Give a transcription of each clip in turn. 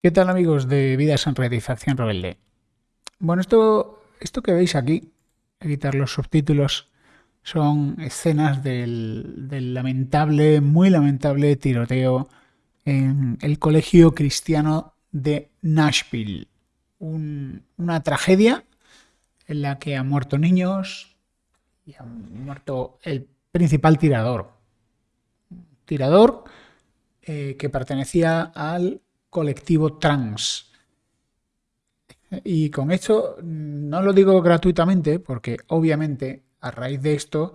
¿Qué tal amigos de Vidas en Red Rebelde? Bueno, esto, esto que veis aquí, a quitar los subtítulos, son escenas del, lamentable, muy lamentable tiroteo en el colegio cristiano de Nashville. Un, una tragedia en la que han muerto niños y ha muerto el principal tirador. Tirador eh, que pertenecía al colectivo trans. Y con esto no lo digo gratuitamente porque obviamente a raíz de esto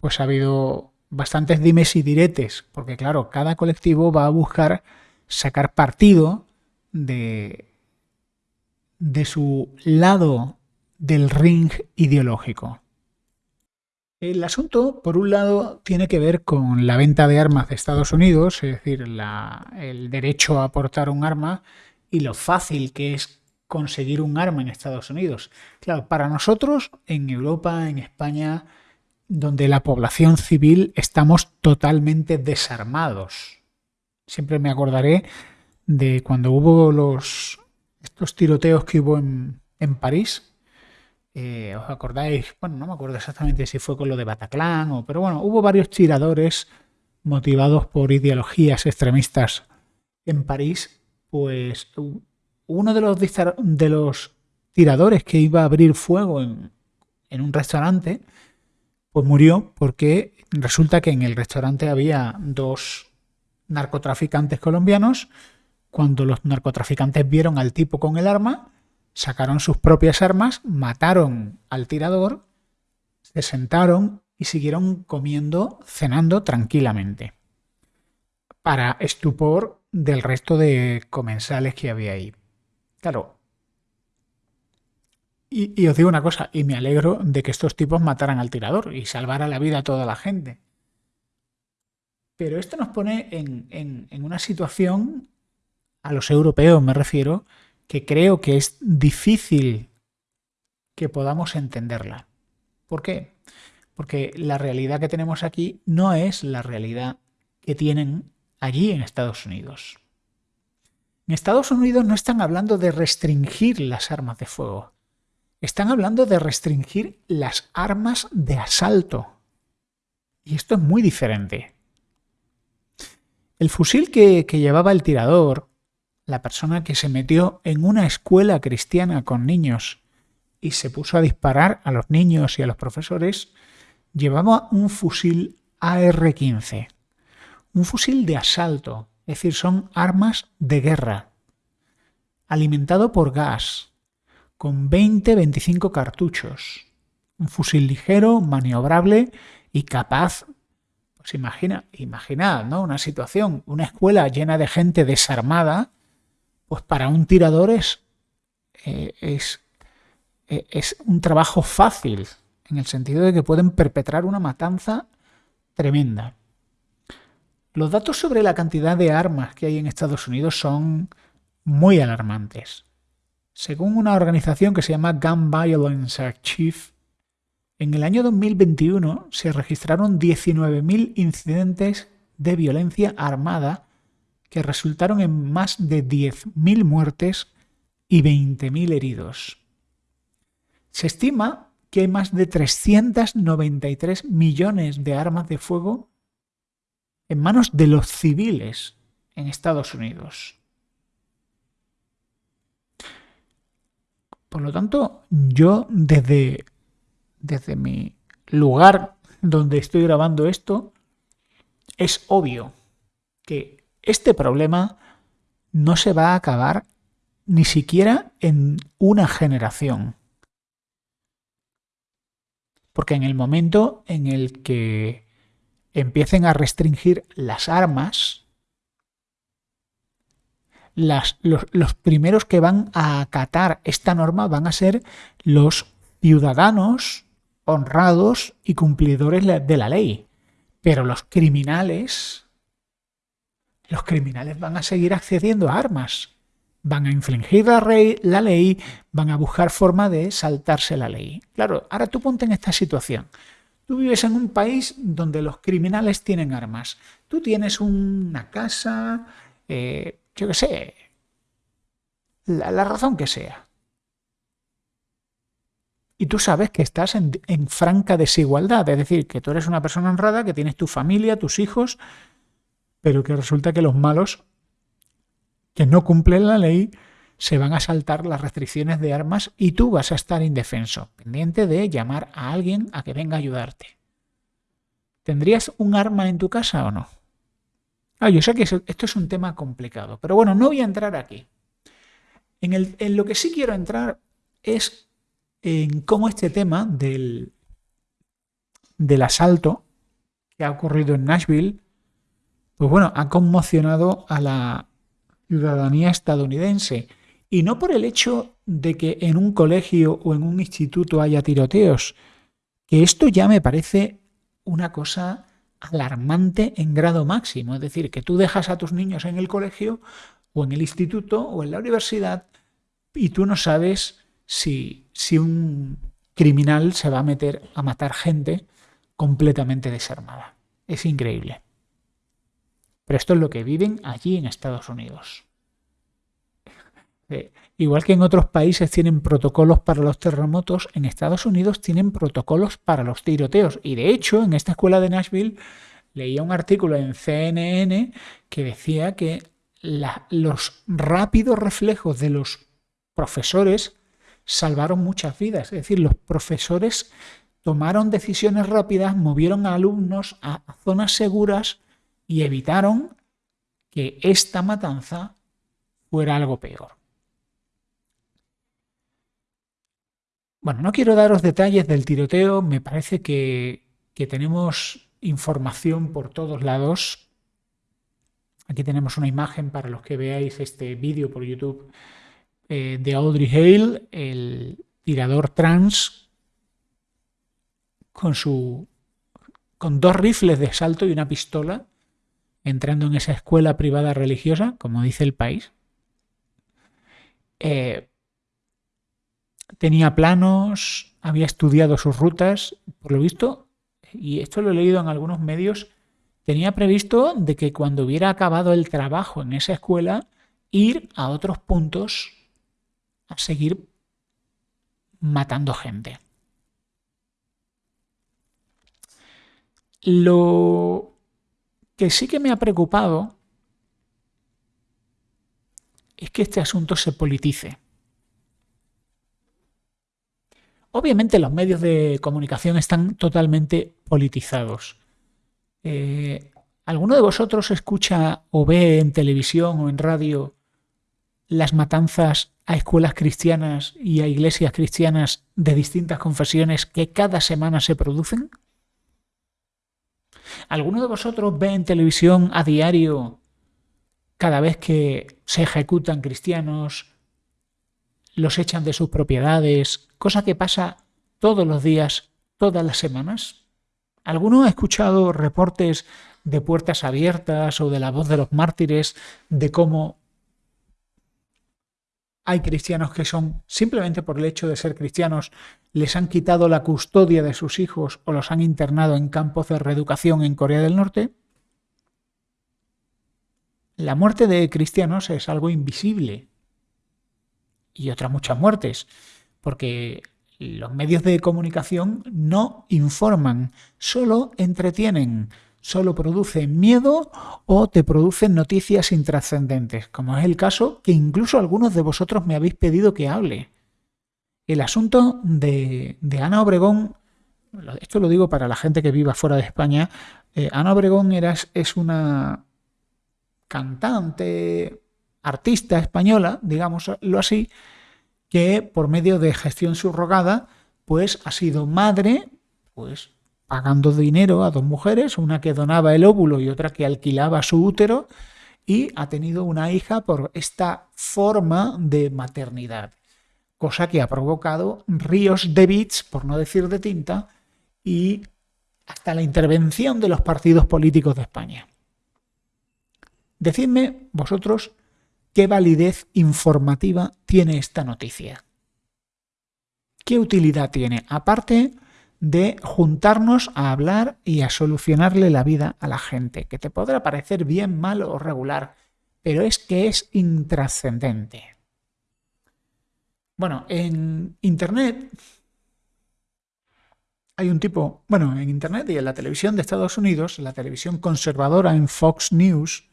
pues ha habido bastantes dimes y diretes, porque claro, cada colectivo va a buscar sacar partido de, de su lado del ring ideológico. El asunto, por un lado, tiene que ver con la venta de armas de Estados Unidos, es decir, la, el derecho a portar un arma y lo fácil que es conseguir un arma en Estados Unidos. Claro, para nosotros, en Europa, en España, donde la población civil estamos totalmente desarmados. Siempre me acordaré de cuando hubo los estos tiroteos que hubo en, en París, eh, ¿Os acordáis? Bueno, no me acuerdo exactamente si fue con lo de Bataclan, o, pero bueno, hubo varios tiradores motivados por ideologías extremistas en París. Pues uno de los, de los tiradores que iba a abrir fuego en, en un restaurante, pues murió porque resulta que en el restaurante había dos narcotraficantes colombianos. Cuando los narcotraficantes vieron al tipo con el arma, sacaron sus propias armas, mataron al tirador, se sentaron y siguieron comiendo, cenando tranquilamente, para estupor del resto de comensales que había ahí. Claro. Y, os digo una cosa, y me alegro de que estos tipos mataran al tirador y salvara la vida a toda la gente. Pero esto nos pone en, en una situación, a los europeos me refiero, que creo que es difícil que podamos entenderla. ¿Por qué? Porque la realidad que tenemos aquí no es la realidad que tienen allí en Estados Unidos. En Estados Unidos no están hablando de restringir las armas de fuego. Están hablando de restringir las armas de asalto. Y esto es muy diferente. El fusil que, que llevaba el tirador la persona que se metió en una escuela cristiana con niños y se puso a disparar a los niños y a los profesores, llevaba un fusil AR-15, un fusil de asalto, es decir, son armas de guerra, alimentado por gas, con 20-25 cartuchos, un fusil ligero, maniobrable y capaz, pues imagina, imaginad, ¿no? Una situación, una escuela llena de gente desarmada, pues para un tirador es, eh, eh, es un trabajo fácil, en el sentido de que pueden perpetrar una matanza tremenda. Los datos sobre la cantidad de armas que hay en Estados Unidos son muy alarmantes. Según una organización que se llama Gun Violence Archive, en el año 2021 se registraron 19.000 incidentes de violencia armada que resultaron en más de 10.000 muertes y 20.000 heridos. Se estima que hay más de 393 millones de armas de fuego en manos de los civiles en Estados Unidos. Por lo tanto, yo desde, desde mi lugar donde estoy grabando esto, es obvio que este problema no se va a acabar ni siquiera en una generación. Porque en el momento en el que empiecen a restringir las armas, los, los, primeros que van a acatar esta norma van a ser los ciudadanos honrados y cumplidores de la ley. Pero los criminales los criminales van a seguir accediendo a armas, van a infringir la, la ley, van a buscar forma de saltarse la ley. Claro, ahora tú ponte en esta situación. Tú vives en un país donde los criminales tienen armas. Tú tienes una casa, eh, yo qué sé, la, razón que sea. Y tú sabes que estás en, en, franca desigualdad, es decir, que tú eres una persona honrada, que tienes tu familia, tus hijos, pero que resulta que los malos que no cumplen la ley se van a saltar las restricciones de armas y tú vas a estar indefenso, pendiente de llamar a alguien a que venga a ayudarte. ¿Tendrías un arma en tu casa o no? Ah, yo sé que esto es un tema complicado, pero bueno, no voy a entrar aquí. En, en lo que sí quiero entrar es en cómo este tema del, del asalto que ha ocurrido en Nashville, pues bueno, ha conmocionado a la ciudadanía estadounidense. Y no por el hecho de que en un colegio o en un instituto haya tiroteos, que esto ya me parece una cosa alarmante en grado máximo. Es decir, que tú dejas a tus niños en el colegio o en el instituto o en la universidad y tú no sabes si, si un criminal se va a meter a matar gente completamente desarmada. Es increíble. Pero esto es lo que viven allí en Estados Unidos. Eh, igual que en otros países tienen protocolos para los terremotos, en Estados Unidos tienen protocolos para los tiroteos. Y de hecho, en esta escuela de Nashville leía un artículo en CNN que decía que los rápidos reflejos de los profesores salvaron muchas vidas. Es decir, los profesores tomaron decisiones rápidas, movieron a alumnos a zonas seguras y evitaron que esta matanza fuera algo peor. Bueno, no quiero daros detalles del tiroteo, me parece que, tenemos información por todos lados. Aquí tenemos una imagen para los que veáis este vídeo por YouTube eh, de Audrey Hale, el tirador trans, con, su, con dos rifles de salto y una pistola, entrando en esa escuela privada religiosa, como dice el país. Eh, tenía planos, había estudiado sus rutas, por lo visto, y esto lo he leído en algunos medios, tenía previsto de que cuando hubiera acabado el trabajo en esa escuela, ir a otros puntos a seguir matando gente. Lo que sí que me ha preocupado es que este asunto se politice. Obviamente los medios de comunicación están totalmente politizados. Eh, ¿Alguno de vosotros escucha o ve en televisión o en radio las matanzas a escuelas cristianas y a iglesias cristianas de distintas confesiones que cada semana se producen? ¿Alguno de vosotros ve en televisión a diario cada vez que se ejecutan cristianos, los echan de sus propiedades, cosa que pasa todos los días, todas las semanas? ¿Alguno ha escuchado reportes de puertas abiertas o de la voz de los mártires de cómo hay cristianos que son, simplemente por el hecho de ser cristianos, les han quitado la custodia de sus hijos o los han internado en campos de reeducación en Corea del Norte. La muerte de cristianos es algo invisible. Y otras muchas muertes, porque los medios de comunicación no informan, solo entretienen solo produce miedo o te producen noticias intrascendentes, como es el caso que incluso algunos de vosotros me habéis pedido que hable. El asunto de, Ana Obregón, esto lo digo para la gente que viva fuera de España, eh, Ana Obregón era, es una cantante, artista española, digámoslo así, que por medio de gestión subrogada, pues ha sido madre, pues pagando dinero a dos mujeres, una que donaba el óvulo y otra que alquilaba su útero, y ha tenido una hija por esta forma de maternidad, cosa que ha provocado ríos de bits, por no decir de tinta, y hasta la intervención de los partidos políticos de España. Decidme vosotros qué validez informativa tiene esta noticia. ¿Qué utilidad tiene? Aparte de juntarnos a hablar y a solucionarle la vida a la gente, que te podrá parecer bien, mal o regular, pero es que es intrascendente. Bueno, en Internet hay un tipo, bueno, en Internet y en la televisión de Estados Unidos, la televisión conservadora en Fox News,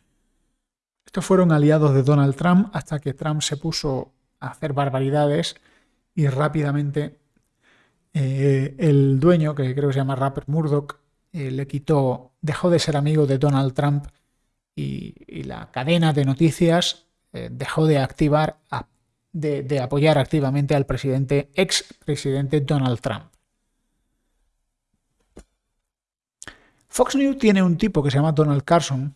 estos fueron aliados de Donald Trump hasta que Trump se puso a hacer barbaridades y rápidamente eh, el dueño, que creo que se llama Rapper Murdoch, eh, le quitó, dejó de ser amigo de Donald Trump y, la cadena de noticias eh, dejó de activar, de, apoyar activamente al presidente, ex presidente Donald Trump. Fox News tiene un tipo que se llama Donald Carson,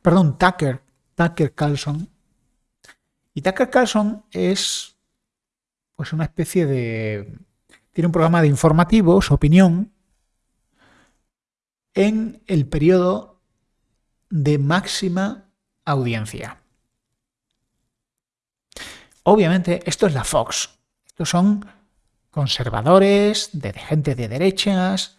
perdón, Tucker, Tucker Carlson, y Tucker Carlson es pues una especie de... tiene un programa de informativos, opinión, en el periodo de máxima audiencia. Obviamente, esto es la Fox. Estos son conservadores, de gente de derechas,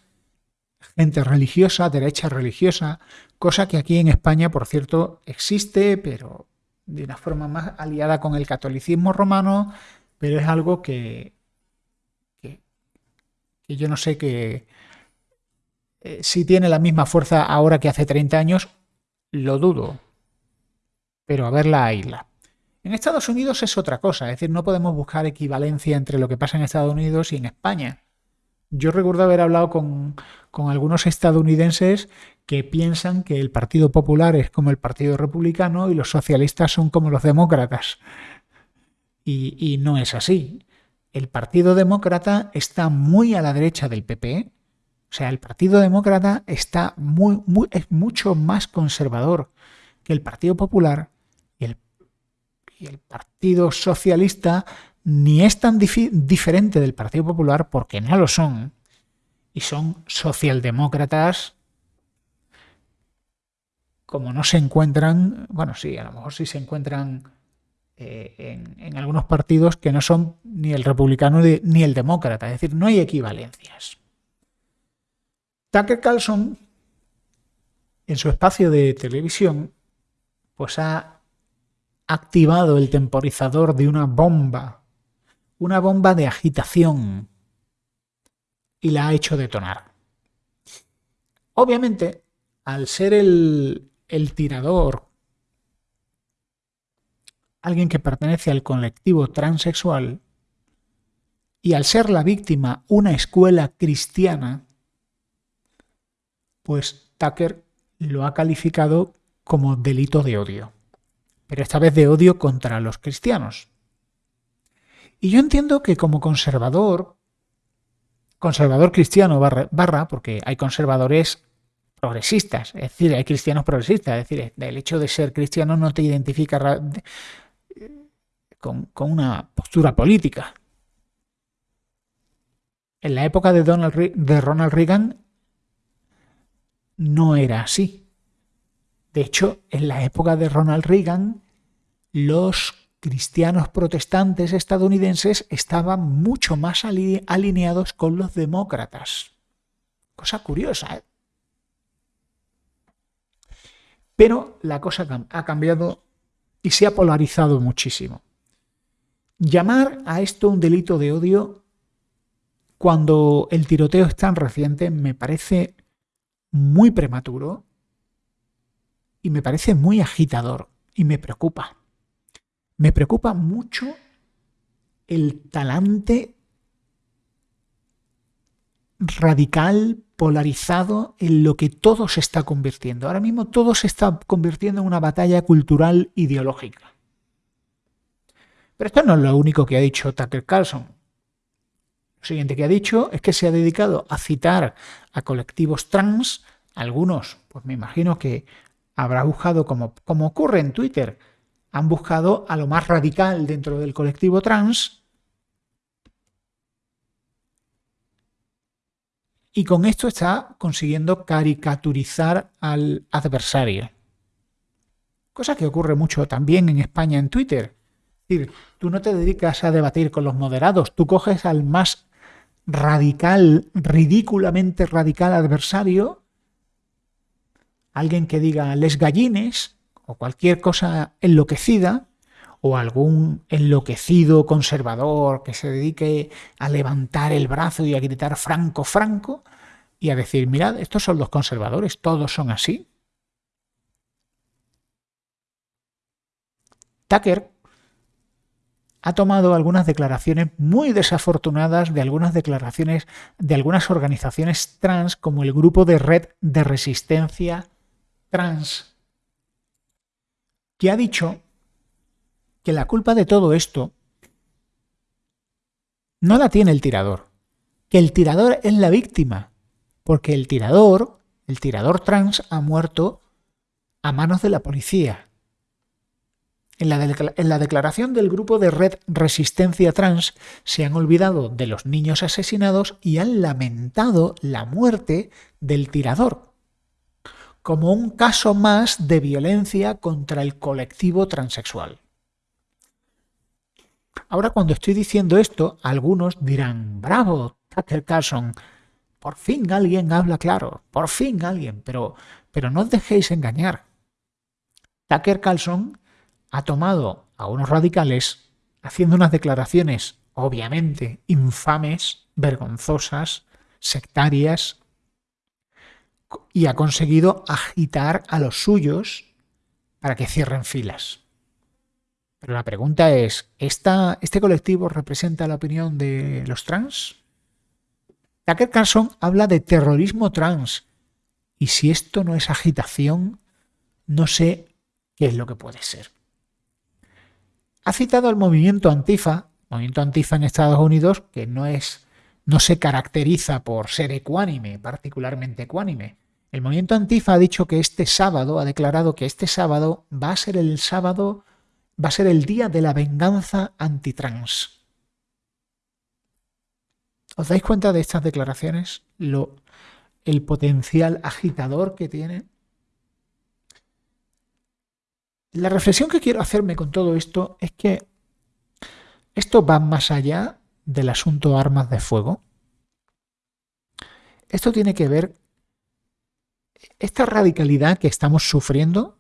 gente religiosa, derecha religiosa, cosa que aquí en España, por cierto, existe, pero de una forma más aliada con el catolicismo romano, pero es algo que, yo no sé que eh, si tiene la misma fuerza ahora que hace 30 años, lo dudo, pero a ver la isla. En Estados Unidos es otra cosa, es decir, no podemos buscar equivalencia entre lo que pasa en Estados Unidos y en España. Yo recuerdo haber hablado con, algunos estadounidenses que piensan que el Partido Popular es como el Partido Republicano y los socialistas son como los demócratas. Y, no es así. El Partido Demócrata está muy a la derecha del PP, o sea, el Partido Demócrata está muy, es mucho más conservador que el Partido Popular y el, el Partido Socialista ni es tan diferente del Partido Popular porque no lo son. Y son socialdemócratas como no se encuentran, bueno, sí, a lo mejor sí se encuentran eh, en, algunos partidos que no son ni el republicano ni el demócrata, es decir, no hay equivalencias. Tucker Carlson, en su espacio de televisión, pues ha activado el temporizador de una bomba, una bomba de agitación, y la ha hecho detonar. Obviamente, al ser el tirador alguien que pertenece al colectivo transexual, y al ser la víctima una escuela cristiana, pues Tucker lo ha calificado como delito de odio, pero esta vez de odio contra los cristianos. Y yo entiendo que como conservador, conservador cristiano barra, porque hay conservadores progresistas, es decir, hay cristianos progresistas, es decir, el hecho de ser cristiano no te identifica con, una postura política. En la época de, Donald, de Ronald Reagan no era así. De hecho, en la época de Ronald Reagan, los cristianos protestantes estadounidenses estaban mucho más alineados con los demócratas. Cosa curiosa, ¿eh? Pero la cosa ha cambiado y se ha polarizado muchísimo. Llamar a esto un delito de odio cuando el tiroteo es tan reciente me parece muy prematuro y me parece muy agitador y me preocupa. Me preocupa mucho el talante radical, polarizado en lo que todo se está convirtiendo. Ahora mismo todo se está convirtiendo en una batalla cultural ideológica. Pero esto no es lo único que ha dicho Tucker Carlson. Lo siguiente que ha dicho es que se ha dedicado a citar a colectivos trans, algunos, pues me imagino que habrá buscado, como, como ocurre en Twitter, han buscado a lo más radical dentro del colectivo trans y con esto está consiguiendo caricaturizar al adversario. Cosa que ocurre mucho también en España en Twitter. Es decir, tú no te dedicas a debatir con los moderados, tú coges al más radical, ridículamente radical adversario, alguien que diga les gallines o cualquier cosa enloquecida, o algún enloquecido conservador que se dedique a levantar el brazo y a gritar Franco, Franco, y a decir, mirad, estos son los conservadores, todos son así. Tucker ha tomado algunas declaraciones muy desafortunadas de algunas declaraciones de algunas organizaciones trans como el grupo de red de resistencia trans, que ha dicho que la culpa de todo esto no la tiene el tirador, que el tirador es la víctima, porque el tirador, el tirador trans ha muerto a manos de la policía. En la, declaración del grupo de Red Resistencia Trans se han olvidado de los niños asesinados y han lamentado la muerte del tirador, como un caso más de violencia contra el colectivo transexual. Ahora cuando estoy diciendo esto, algunos dirán, bravo, Tucker Carlson, por fin alguien habla claro, por fin alguien, pero, pero no os dejéis engañar. Tucker Carlson ha tomado a unos radicales haciendo unas declaraciones obviamente infames, vergonzosas, sectarias, y ha conseguido agitar a los suyos para que cierren filas. Pero la pregunta es, ¿este colectivo representa la opinión de los trans? Tucker Carlson habla de terrorismo trans. Y si esto no es agitación, no sé qué es lo que puede ser. Ha citado al movimiento Antifa, movimiento Antifa en Estados Unidos, que no es no se caracteriza por ser ecuánime, particularmente ecuánime. El movimiento Antifa ha dicho que este sábado, ha declarado que este sábado va a ser el sábado, va a ser el día de la venganza antitrans. ¿Os dais cuenta de estas declaraciones? Lo, el potencial agitador que tiene. La reflexión que quiero hacerme con todo esto es que esto va más allá del asunto armas de fuego. Esto tiene que ver, esta radicalidad que estamos sufriendo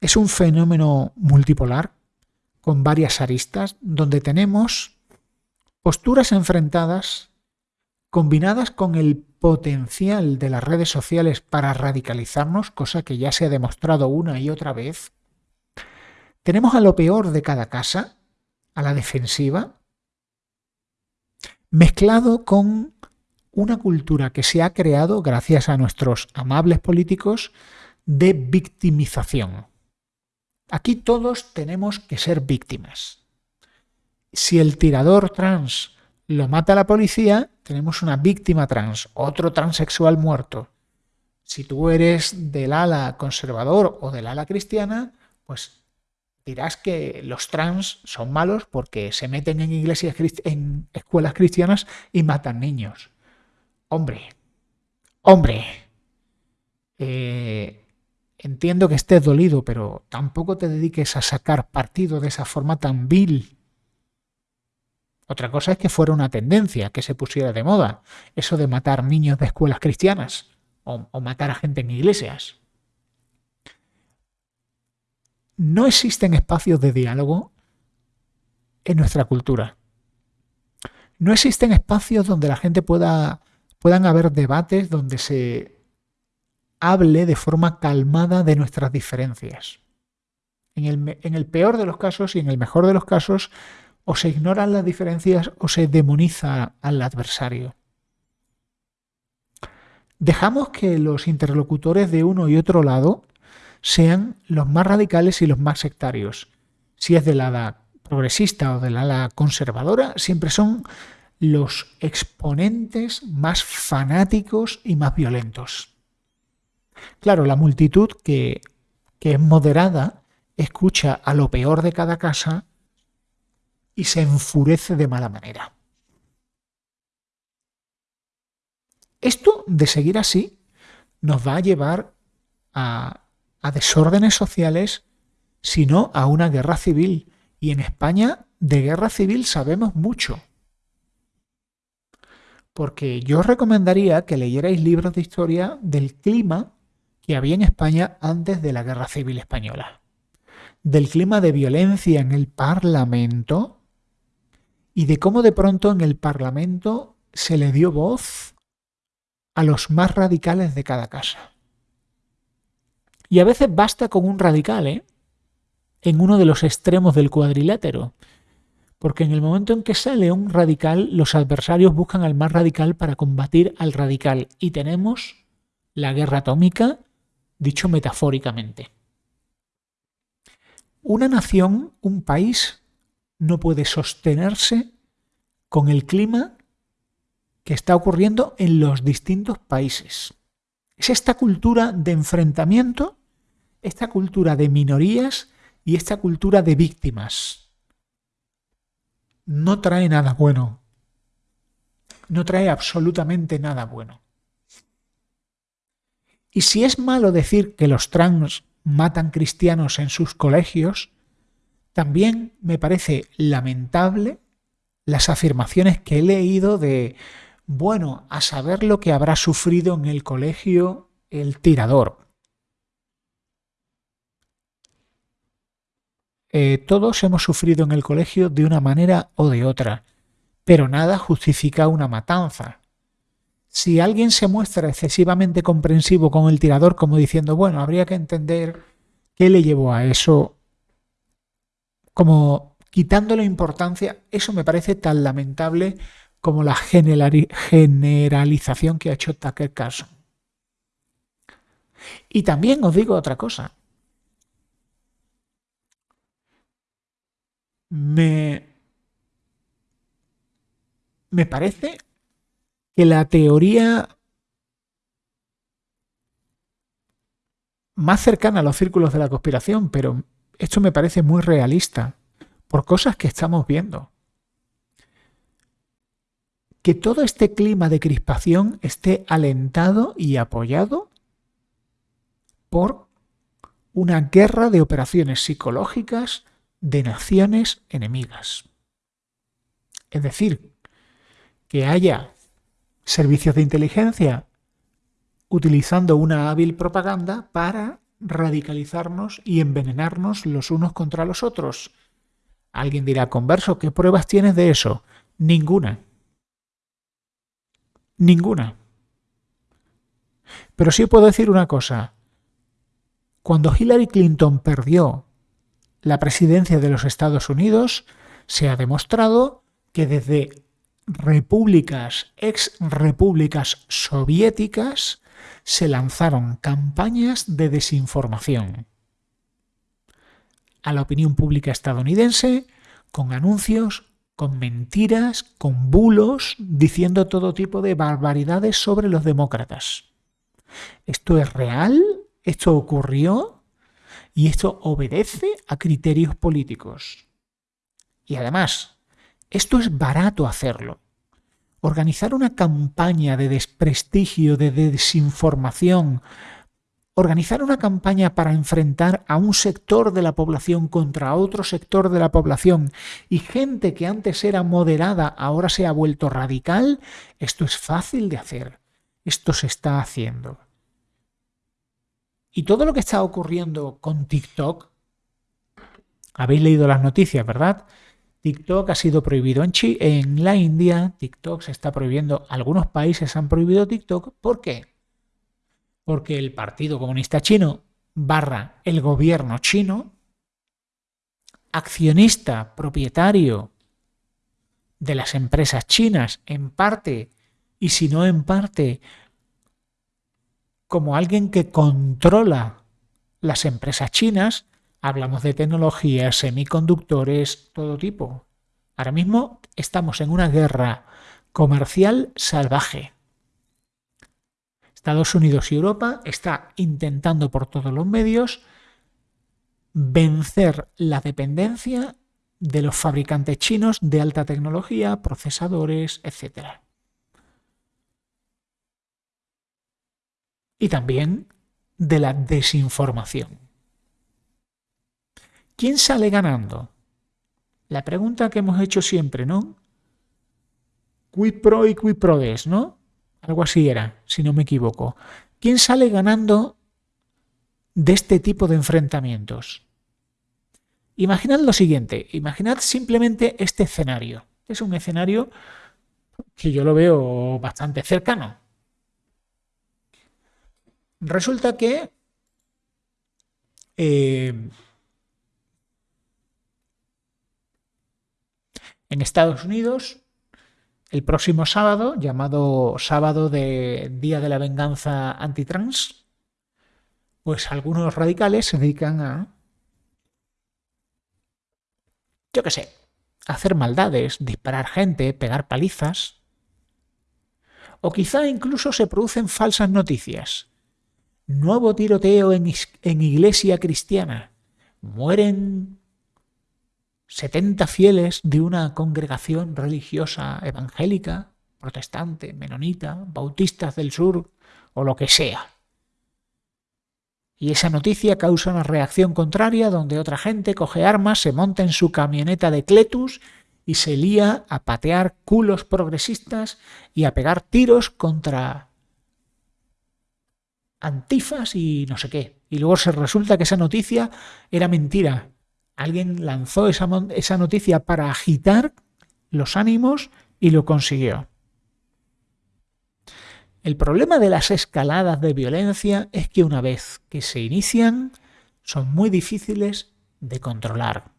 es un fenómeno multipolar con varias aristas donde tenemos posturas enfrentadas combinadas con el potencial de las redes sociales para radicalizarnos, cosa que ya se ha demostrado una y otra vez, tenemos a lo peor de cada casa, a la defensiva, mezclado con una cultura que se ha creado gracias a nuestros amables políticos de victimización. Aquí todos tenemos que ser víctimas. Si el tirador trans lo mata la policía, tenemos una víctima trans, otro transexual muerto. Si tú eres del ala conservador o del ala cristiana, pues dirás que los trans son malos porque se meten en iglesias en escuelas cristianas y matan niños. Hombre, hombre, eh, entiendo que estés dolido, pero tampoco te dediques a sacar partido de esa forma tan vil. Otra cosa es que fuera una tendencia, que se pusiera de moda, eso de matar niños de escuelas cristianas o matar a gente en iglesias no existen espacios de diálogo en nuestra cultura. No existen espacios donde la gente pueda, puedan haber debates donde se hable de forma calmada de nuestras diferencias. En el, peor de los casos y en el mejor de los casos, o se ignoran las diferencias o se demoniza al adversario. Dejamos que los interlocutores de uno y otro lado sean los más radicales y los más sectarios. Si es del ala progresista o del ala conservadora, siempre son los exponentes más fanáticos y más violentos. Claro, la multitud que, que es moderada escucha a lo peor de cada casa y se enfurece de mala manera. Esto, de seguir así, nos va a llevar a a desórdenes sociales, sino a una guerra civil. Y en España de guerra civil sabemos mucho. Porque yo os recomendaría que leyerais libros de historia del clima que había en España antes de la guerra civil española. del clima de violencia en el Parlamento y de cómo de pronto en el Parlamento se le dio voz a los más radicales de cada casa. Y a veces basta con un radical, ¿eh? En uno de los extremos del cuadrilátero. Porque en el momento en que sale un radical, los adversarios buscan al más radical para combatir al radical. Y tenemos la guerra atómica, dicho metafóricamente. Una nación, un país, no puede sostenerse con el clima que está ocurriendo en los distintos países. Es esta cultura de enfrentamiento, esta cultura de minorías y esta cultura de víctimas. No trae nada bueno. No trae absolutamente nada bueno. Y si es malo decir que los trans matan cristianos en sus colegios, también me parece lamentable las afirmaciones que he leído de, bueno, a saber lo que habrá sufrido en el colegio el tirador. Eh, todos hemos sufrido en el colegio de una manera o de otra, pero nada justifica una matanza. Si alguien se muestra excesivamente comprensivo con el tirador, como diciendo, bueno, habría que entender qué le llevó a eso, como quitándole importancia, eso me parece tan lamentable como la generalización que ha hecho Tucker Carlson. Y también os digo otra cosa. Me, me parece que la teoría más cercana a los círculos de la conspiración, pero esto me parece muy realista por cosas que estamos viendo. Que todo este clima de crispación esté alentado y apoyado por una guerra de operaciones psicológicas de naciones enemigas. Es decir, que haya servicios de inteligencia utilizando una hábil propaganda para radicalizarnos y envenenarnos los unos contra los otros. Alguien dirá, converso, ¿qué pruebas tienes de eso? Ninguna. Ninguna. Pero sí puedo decir una cosa. Cuando Hillary Clinton perdió la presidencia de los Estados Unidos, se ha demostrado que desde repúblicas, ex repúblicas soviéticas, se lanzaron campañas de desinformación a la opinión pública estadounidense con anuncios, con mentiras, con bulos, diciendo todo tipo de barbaridades sobre los demócratas. ¿Esto es real? ¿Esto ocurrió? Y esto obedece a criterios políticos. Y además, esto es barato hacerlo. Organizar una campaña de desprestigio, de desinformación, organizar una campaña para enfrentar a un sector de la población contra otro sector de la población y gente que antes era moderada ahora se ha vuelto radical, esto es fácil de hacer. Esto se está haciendo. Y todo lo que está ocurriendo con TikTok, habéis leído las noticias, ¿verdad? TikTok ha sido prohibido en, en la India, TikTok se está prohibiendo, algunos países han prohibido TikTok. ¿Por qué? Porque el Partido Comunista Chino barra el gobierno chino, accionista, propietario de las empresas chinas en parte y si no en parte como alguien que controla las empresas chinas, Hablamos de tecnologías, semiconductores, todo tipo. Ahora mismo estamos en una guerra comercial salvaje. Estados Unidos y Europa está intentando por todos los medios vencer la dependencia de los fabricantes chinos de alta tecnología, procesadores, etc. Y también de la desinformación. ¿Quién sale ganando? La pregunta que hemos hecho siempre, ¿no? Quid pro y quid pro des, ¿no? Algo así era, si no me equivoco. ¿Quién sale ganando de este tipo de enfrentamientos? Imaginad lo siguiente, imaginad simplemente este escenario. Es un escenario que yo lo veo bastante cercano. Resulta que eh, en Estados Unidos, el próximo sábado, llamado sábado de Día de la Venganza Antitrans, pues algunos radicales se dedican a, yo qué sé, hacer maldades, disparar gente, pegar palizas. O quizá incluso se producen falsas noticias. Nuevo tiroteo en, en iglesia cristiana. Mueren 70 fieles de una congregación religiosa evangélica, protestante, menonita, bautistas del sur o lo que sea. Y esa noticia causa una reacción contraria donde otra gente coge armas, se monta en su camioneta de Cletus y se lía a patear culos progresistas y a pegar tiros contra antifas y no sé qué. Y luego se resulta que esa noticia era mentira. Alguien lanzó esa, esa noticia para agitar los ánimos y lo consiguió. El problema de las escaladas de violencia es que una vez que se inician son muy difíciles de controlar.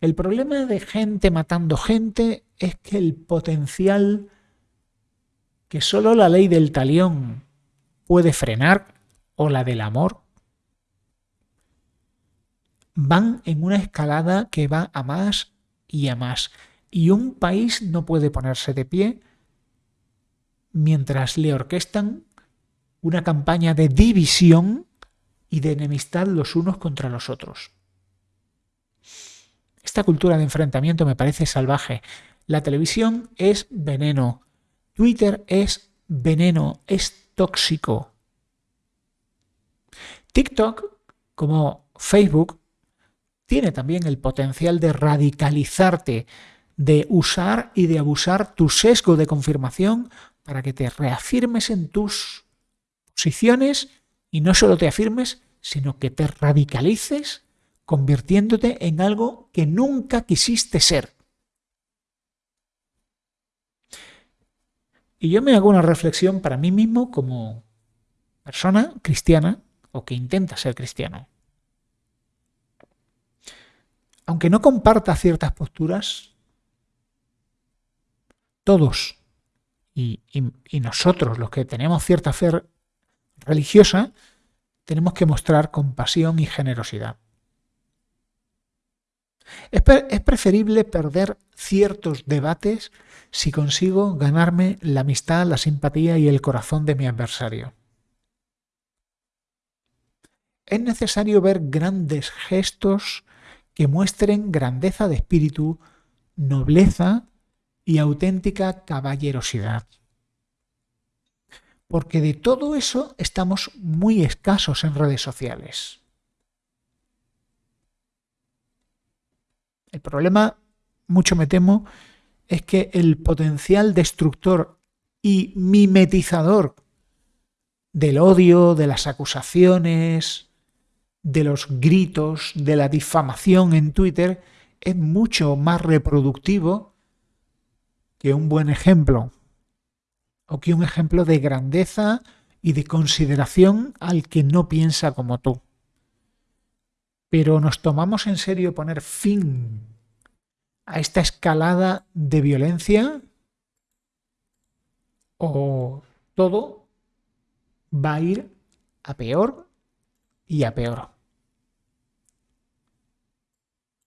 El problema de gente matando gente es que el potencial que solo la ley del talión puede frenar o la del amor van en una escalada que va a más y a más. Y un país no puede ponerse de pie mientras le orquestan una campaña de división y de enemistad los unos contra los otros. Esta cultura de enfrentamiento me parece salvaje. La televisión es veneno. Twitter es veneno, es tóxico. TikTok, como Facebook, tiene también el potencial de radicalizarte, de usar y de abusar tu sesgo de confirmación para que te reafirmes en tus posiciones y no solo te afirmes, sino que te radicalices convirtiéndote en algo que nunca quisiste ser. Y yo me hago una reflexión para mí mismo como persona cristiana o que intenta ser cristiano. Aunque no comparta ciertas posturas, todos y, nosotros, los que tenemos cierta fe religiosa, tenemos que mostrar compasión y generosidad. Es, preferible perder ciertos debates si consigo ganarme la amistad, la simpatía y el corazón de mi adversario. Es necesario ver grandes gestos que muestren grandeza de espíritu, nobleza y auténtica caballerosidad. Porque de todo eso estamos muy escasos en redes sociales. El problema, mucho me temo, es que el potencial destructor y mimetizador del odio, de las acusaciones, de los gritos, de la difamación en Twitter es mucho más reproductivo que un buen ejemplo o que un ejemplo de grandeza y de consideración al que no piensa como tú. Pero nos tomamos en serio poner fin a esta escalada de violencia o todo va a ir a peor y a peor.